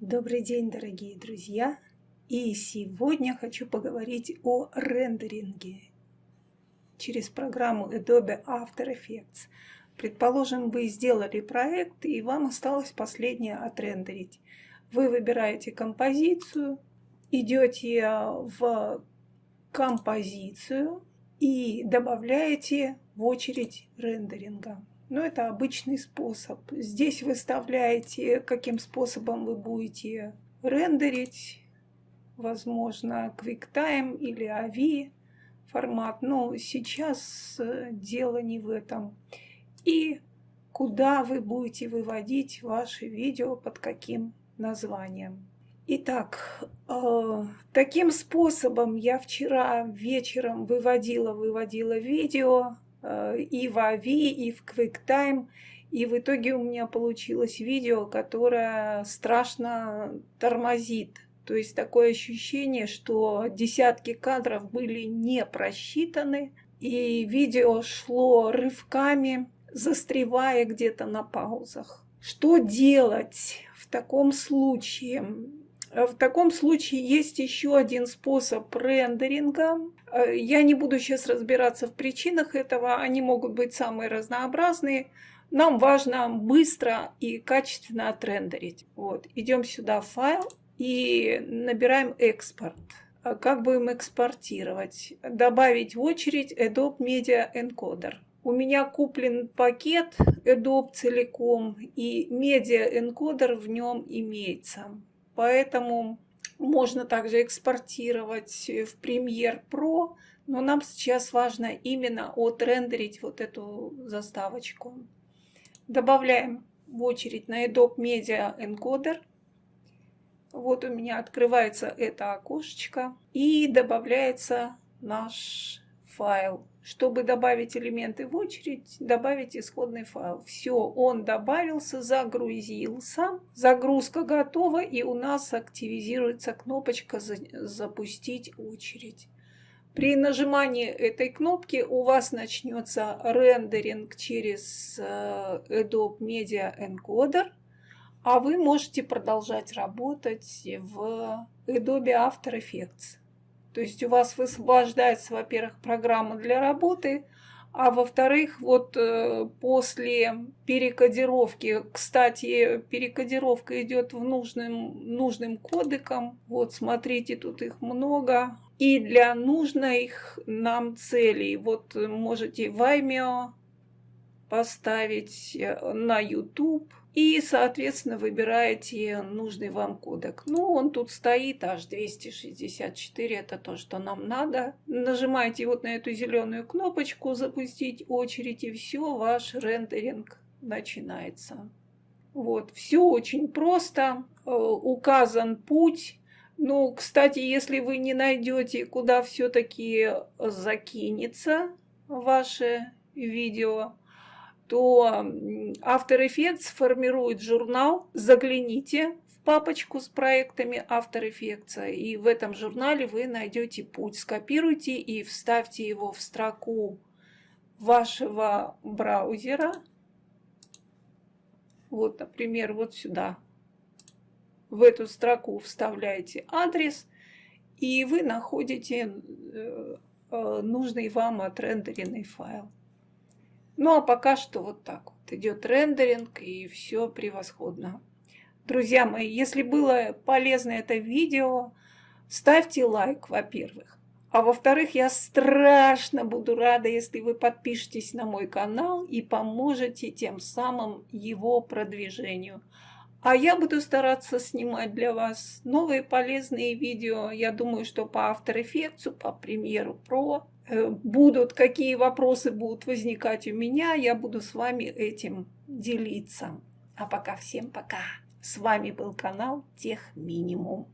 Добрый день, дорогие друзья! И сегодня хочу поговорить о рендеринге через программу Adobe After Effects. Предположим, вы сделали проект, и вам осталось последнее отрендерить. Вы выбираете композицию, идете в композицию и добавляете в очередь рендеринга. Но это обычный способ. Здесь выставляете, каким способом вы будете рендерить. Возможно, QuickTime или AVI формат. Но сейчас э, дело не в этом. И куда вы будете выводить ваши видео, под каким названием. Итак, э, таким способом я вчера вечером выводила, выводила видео и в Ави, и в QuickTime. И в итоге у меня получилось видео, которое страшно тормозит. То есть такое ощущение, что десятки кадров были не просчитаны, и видео шло рывками, застревая где-то на паузах. Что делать в таком случае? В таком случае есть еще один способ рендеринга. Э, я не буду сейчас разбираться в причинах этого, они могут быть самые разнообразные. Нам важно быстро и качественно отрендерить. Вот. Идем сюда в файл и набираем экспорт. А как будем экспортировать? Добавить в очередь Adobe Media Encoder. У меня куплен пакет Adobe целиком, и Media Encoder в нем имеется. Поэтому можно также экспортировать в Premiere Pro, но нам сейчас важно именно отрендерить вот эту заставочку. Добавляем в очередь на Adobe Media Encoder. Вот у меня открывается это окошечко и добавляется наш файл чтобы добавить элементы в очередь, добавить исходный файл. Все, он добавился, загрузился. Загрузка готова, и у нас активизируется кнопочка «Запустить очередь». При нажимании этой кнопки у вас начнется рендеринг через э, Adobe Media Encoder, а вы можете продолжать работать в Adobe After Effects. То есть у вас высвобождается, во-первых, программа для работы, а во-вторых, вот э, после перекодировки, кстати, перекодировка идет в нужным, нужным кодеком. Вот смотрите, тут их много. И для нужных нам целей, вот можете Vimeo поставить э, на YouTube, и, соответственно, выбираете нужный вам кодек. Ну, он тут стоит, аж 264, это то, что нам надо. Нажимаете вот на эту зеленую кнопочку «Запустить очередь», и все, ваш рендеринг начинается. Вот, все очень просто, э, указан путь. Ну, кстати, если вы не найдете, куда все-таки закинется ваше видео, то After Effects формирует журнал. Загляните в папочку с проектами After Effects, и в этом журнале вы найдете путь. Скопируйте и вставьте его в строку вашего браузера. Вот, например, вот сюда. В эту строку вставляете адрес, и вы находите э, э, нужный вам отрендеренный файл. Ну а пока что вот так вот идет рендеринг и все превосходно. Друзья мои, если было полезно это видео, ставьте лайк, во-первых. А во-вторых, я страшно буду рада, если вы подпишетесь на мой канал и поможете тем самым его продвижению. А я буду стараться снимать для вас новые полезные видео. Я думаю, что по After Effects, по Premiere Pro будут, какие вопросы будут возникать у меня, я буду с вами этим делиться. А пока всем пока. С вами был канал Тех Минимум.